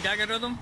हाँ क्या कर रहे हो तुम?